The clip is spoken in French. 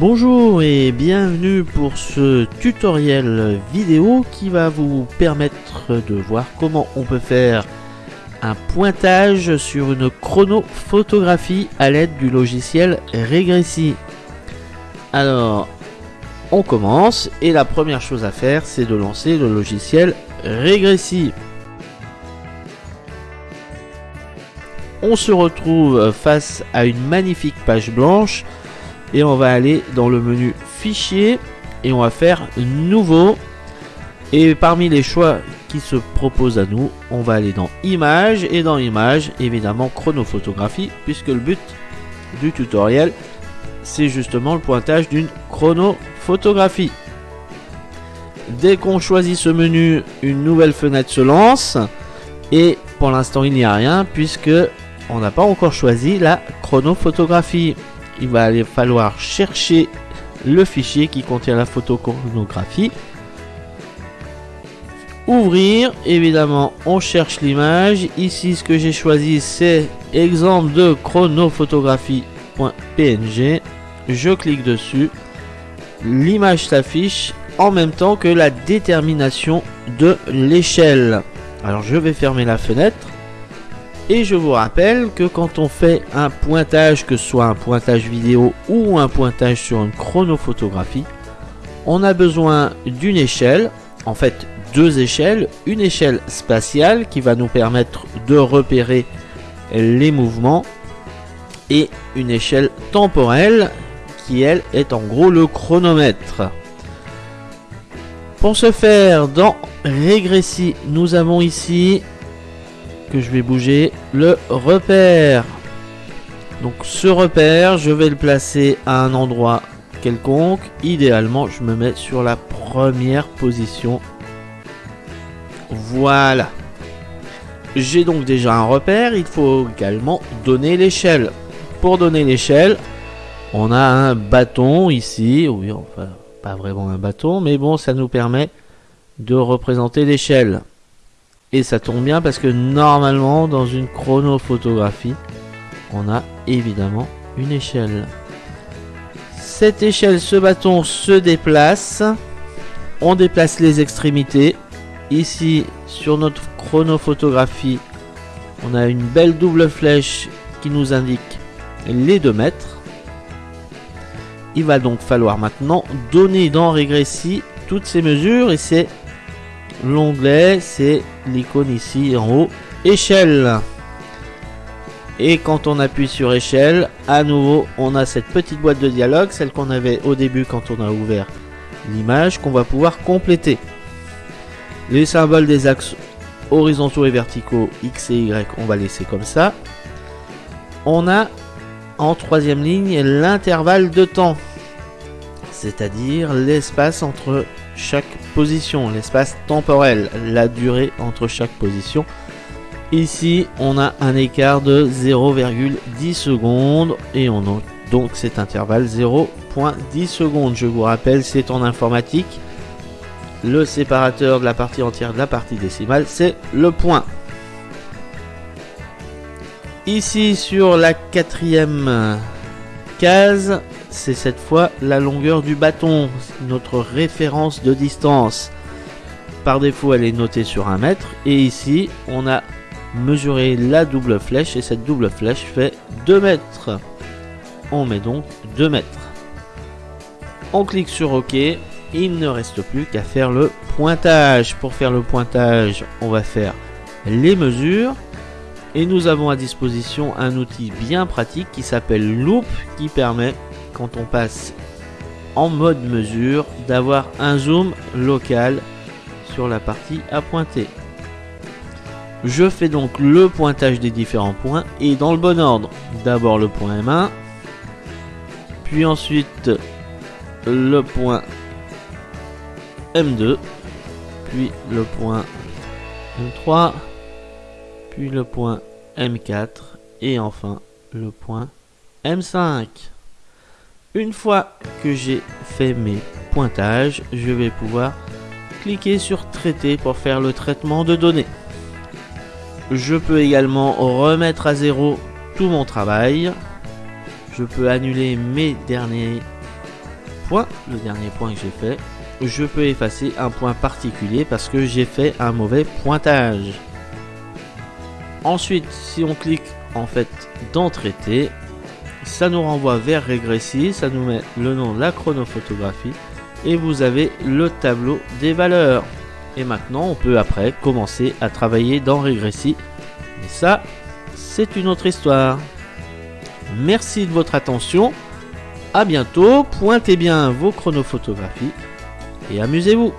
Bonjour et bienvenue pour ce tutoriel vidéo qui va vous permettre de voir comment on peut faire un pointage sur une chronophotographie à l'aide du logiciel Regressi. Alors, on commence et la première chose à faire c'est de lancer le logiciel Regressi. On se retrouve face à une magnifique page blanche et on va aller dans le menu fichier et on va faire nouveau. Et parmi les choix qui se proposent à nous on va aller dans images. Et dans images évidemment chronophotographie puisque le but du tutoriel c'est justement le pointage d'une chronophotographie dès qu'on choisit ce menu une nouvelle fenêtre se lance. Et pour l'instant il n'y a rien puisque on n'a pas encore choisi la chronophotographie il va aller falloir chercher le fichier qui contient la photochronographie. Ouvrir, évidemment, on cherche l'image. Ici, ce que j'ai choisi, c'est exemple de chronophotographie.png. Je clique dessus. L'image s'affiche en même temps que la détermination de l'échelle. Alors, je vais fermer la fenêtre. Et je vous rappelle que quand on fait un pointage, que ce soit un pointage vidéo ou un pointage sur une chronophotographie, on a besoin d'une échelle, en fait deux échelles, une échelle spatiale qui va nous permettre de repérer les mouvements et une échelle temporelle qui elle est en gros le chronomètre. Pour ce faire, dans Régressi, nous avons ici je vais bouger le repère. Donc ce repère, je vais le placer à un endroit quelconque. Idéalement, je me mets sur la première position. Voilà. J'ai donc déjà un repère. Il faut également donner l'échelle. Pour donner l'échelle, on a un bâton ici. Oui, enfin, pas vraiment un bâton, mais bon, ça nous permet de représenter l'échelle. Et ça tombe bien parce que normalement, dans une chronophotographie, on a évidemment une échelle. Cette échelle, ce bâton se déplace. On déplace les extrémités. Ici, sur notre chronophotographie, on a une belle double flèche qui nous indique les 2 mètres. Il va donc falloir maintenant donner dans Régressi toutes ces mesures et c'est l'onglet c'est l'icône ici en haut échelle. Et quand on appuie sur échelle à nouveau on a cette petite boîte de dialogue celle qu'on avait au début quand on a ouvert l'image qu'on va pouvoir compléter. Les symboles des axes horizontaux et verticaux x et y on va laisser comme ça. On a en troisième ligne l'intervalle de temps c'est à dire l'espace entre chaque position, l'espace temporel, la durée entre chaque position. Ici, on a un écart de 0,10 secondes et on a donc cet intervalle 0.10 secondes. Je vous rappelle, c'est en informatique. Le séparateur de la partie entière de la partie décimale, c'est le point. Ici, sur la quatrième case, c'est cette fois la longueur du bâton, notre référence de distance. Par défaut, elle est notée sur un mètre. Et ici, on a mesuré la double flèche et cette double flèche fait 2 mètres. On met donc 2 mètres. On clique sur OK. Il ne reste plus qu'à faire le pointage. Pour faire le pointage, on va faire les mesures. Et nous avons à disposition un outil bien pratique qui s'appelle Loop qui permet quand on passe en mode mesure d'avoir un zoom local sur la partie à pointer. Je fais donc le pointage des différents points et dans le bon ordre. D'abord le point M1, puis ensuite le point M2, puis le point M3, puis le point M4 et enfin le point M5. Une fois que j'ai fait mes pointages, je vais pouvoir cliquer sur traiter pour faire le traitement de données. Je peux également remettre à zéro tout mon travail. Je peux annuler mes derniers point, le dernier point que j'ai fait, je peux effacer un point particulier parce que j'ai fait un mauvais pointage. Ensuite, si on clique en fait dans traiter, ça nous renvoie vers Régressi, ça nous met le nom de la chronophotographie et vous avez le tableau des valeurs. Et maintenant, on peut après commencer à travailler dans Régressi. Mais ça, c'est une autre histoire. Merci de votre attention. À bientôt. Pointez bien vos chronophotographies et amusez-vous.